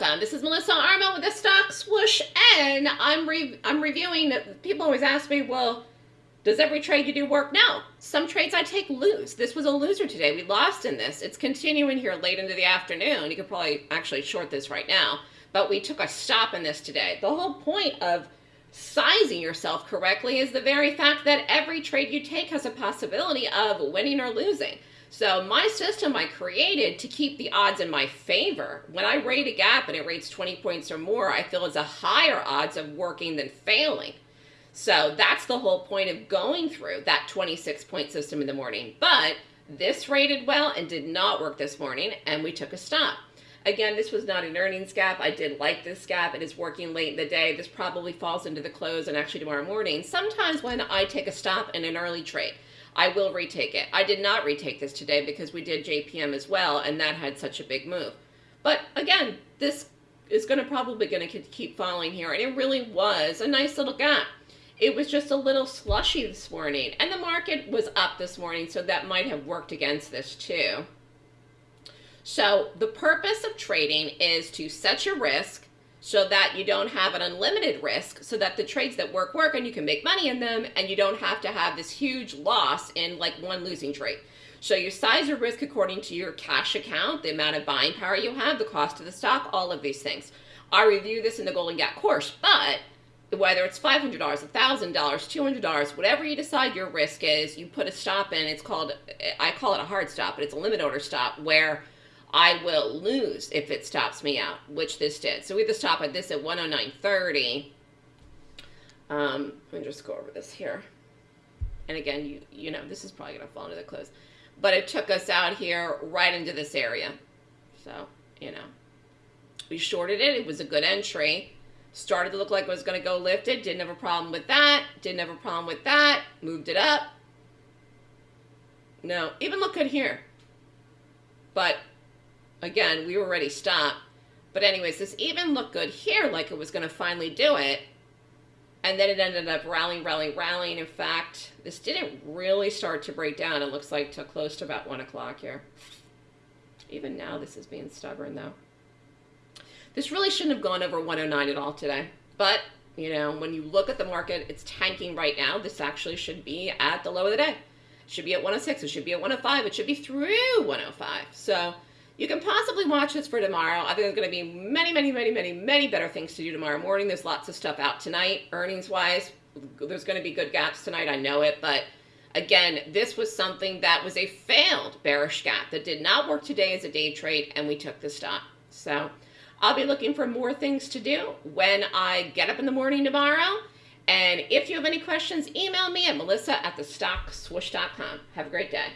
welcome. This is Melissa Armo with the Stock Swoosh, and I'm re I'm reviewing. People always ask me, well, does every trade you do work? No. Some trades I take lose. This was a loser today. We lost in this. It's continuing here late into the afternoon. You could probably actually short this right now, but we took a stop in this today. The whole point of sizing yourself correctly is the very fact that every trade you take has a possibility of winning or losing. So my system I created to keep the odds in my favor. When I rate a gap and it rates 20 points or more, I feel it's a higher odds of working than failing. So that's the whole point of going through that 26 point system in the morning. But this rated well and did not work this morning and we took a stop. Again, this was not an earnings gap. I did like this gap. It is working late in the day. This probably falls into the close and actually tomorrow morning. Sometimes when I take a stop in an early trade, I will retake it. I did not retake this today because we did JPM as well, and that had such a big move. But again, this is going to probably going to keep falling here, and it really was a nice little gap. It was just a little slushy this morning, and the market was up this morning, so that might have worked against this too. So the purpose of trading is to set your risk, so that you don't have an unlimited risk so that the trades that work work and you can make money in them and you don't have to have this huge loss in like one losing trade. So you size your risk according to your cash account, the amount of buying power you have, the cost of the stock, all of these things. I review this in the Golden Gap course, but whether it's $500, $1,000, $200, whatever you decide your risk is, you put a stop in. It's called, I call it a hard stop, but it's a limit order stop where I will lose if it stops me out, which this did. So we to stop at this at 109.30. Um, let me just go over this here. And again, you, you know, this is probably going to fall into the close. But it took us out here right into this area. So, you know, we shorted it. It was a good entry. Started to look like it was going to go lifted. Didn't have a problem with that. Didn't have a problem with that. Moved it up. No, even look good here. But again, we were already stopped. But anyways, this even looked good here, like it was going to finally do it. And then it ended up rallying, rallying, rallying. In fact, this didn't really start to break down. It looks like to close to about 1 o'clock here. Even now, this is being stubborn, though. This really shouldn't have gone over 109 at all today. But, you know, when you look at the market, it's tanking right now. This actually should be at the low of the day. Oh it should be at 106. It should be at 105. It should be through 105. So you can possibly watch this for tomorrow. I think there's going to be many, many, many, many, many better things to do tomorrow morning. There's lots of stuff out tonight, earnings-wise. There's going to be good gaps tonight. I know it, but again, this was something that was a failed bearish gap that did not work today as a day trade, and we took the stop. So I'll be looking for more things to do when I get up in the morning tomorrow. And if you have any questions, email me at melissa at thestockswoosh.com. Have a great day.